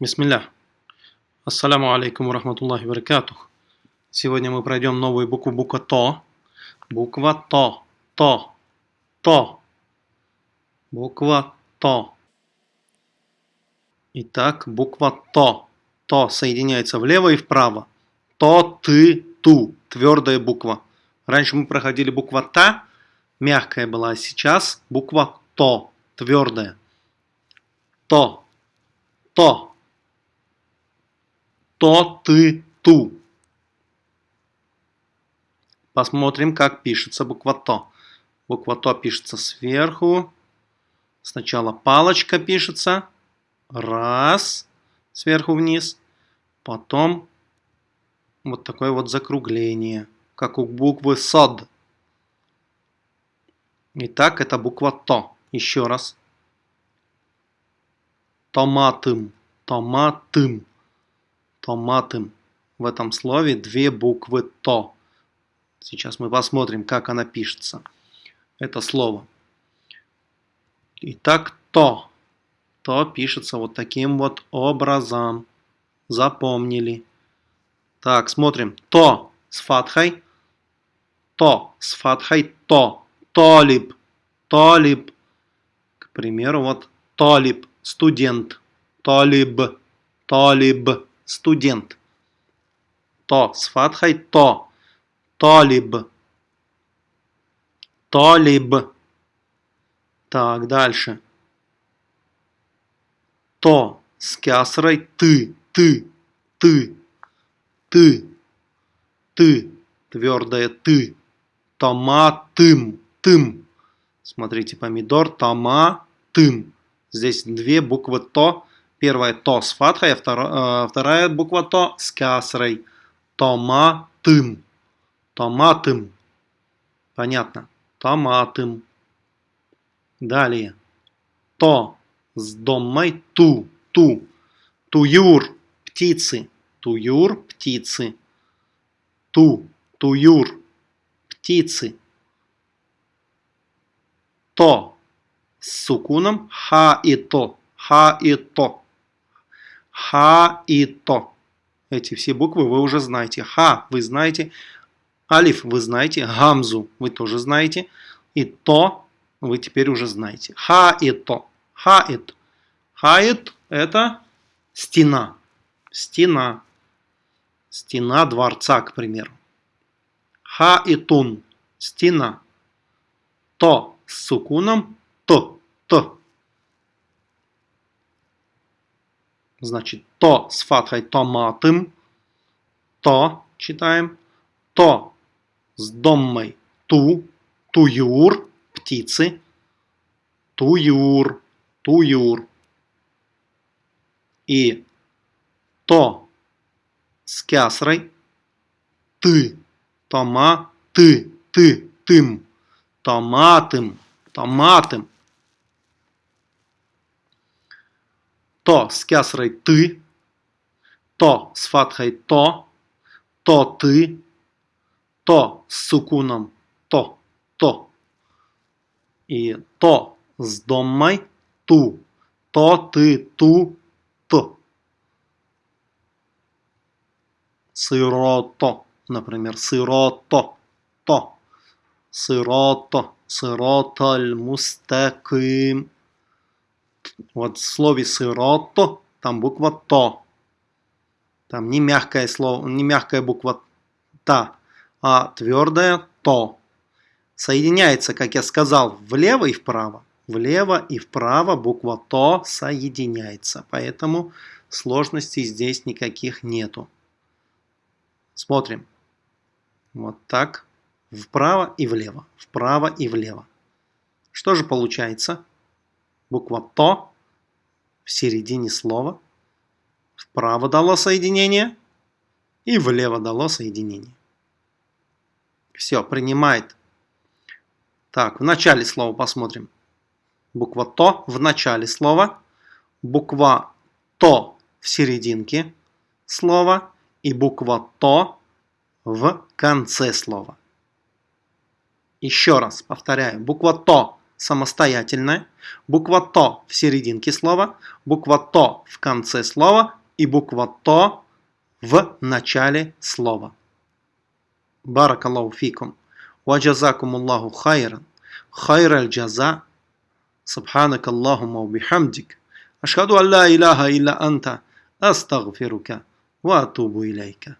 Бисмилля. Ассаляму алейкум рахматуллахи баракатух. Сегодня мы пройдем новую букву, буква ТО. Буква ТО. ТО. ТО. Буква ТО. Итак, буква ТО. ТО соединяется влево и вправо. ТО, ТЫ, ТУ. Твердая буква. Раньше мы проходили буква ТА, мягкая была, а сейчас буква ТО, твердая. ТО. ТО то, ты, ту. Посмотрим, как пишется буква То. Буква То пишется сверху. Сначала палочка пишется. Раз. Сверху вниз. Потом вот такое вот закругление. Как у буквы СОД. Итак, это буква То. Еще раз. Томатым. Томатым томатым. В этом слове две буквы «то». Сейчас мы посмотрим, как она пишется. Это слово. Итак, «то». «То» пишется вот таким вот образом. Запомнили. Так, смотрим. «То» с фатхой. «То» с фатхой. «То». «Толиб». «Толиб». К примеру, вот «толиб». Студент. «Толиб». «Толиб» студент. То с фатхой то. Толиб. Толиб. Так, дальше. То с кясрой ты, ты, ты, ты, ты, твердое ты. Томатым, тым. Смотрите, помидор, тома, тым. Здесь две буквы то Первая то с фатхой, а вторая, вторая буква то с касрой. Томатым. Томатым. Понятно. Томатым. Далее. То с домой ту. Ту. Туюр. Птицы. Туюр. Птицы. Ту. Туюр. Птицы. То с сукуном ха и то. Ха и то. Ха и То. Эти все буквы вы уже знаете. Ха вы знаете. Алиф вы знаете. Гамзу вы тоже знаете. И То вы теперь уже знаете. Ха и То. Хаит. Хаит это стена. Стена. Стена дворца, к примеру. Хаитун. Стена. То с сукуном. То. То. Значит, то с фатхой томатым. То читаем. То с доммой ту. Туюр. Птицы. Туюр. Туюр. И то с кясрой. Ты. Тома. Ты. Ты. Тым. Томатым. Томатым. То с кясрой ты, то с фатхой то, то ты, то с сукуном то, то. И то с доммой ту, то ты, ту, то. Сырото, например, сырото, то. Сырото, сыроталь мустаким вот в слове сырото там буква то. Там не мягкое слово, не мягкая буква та, а твердая то. Соединяется, как я сказал, влево и вправо. Влево и вправо буква то соединяется. Поэтому сложностей здесь никаких нету. Смотрим. Вот так. Вправо и влево. Вправо и влево. Что же получается? Буква «то» в середине слова. Вправо дало соединение и влево дало соединение. Все, принимает. Так, в начале слова посмотрим. Буква «то» в начале слова. Буква «то» в серединке слова. И буква «то» в конце слова. Еще раз повторяю. Буква «то» самостоятельно, буква «то» в серединке слова, буква «то» в конце слова и буква «то» в начале слова. Баракаллаху фикум. Ваджазакум Аллаху хайран. Хайр аль-джаза. Субханак Аллахума убихамдик. Ашхаду алла илляха илля анта. Астагфирука. Ва атубу илейка.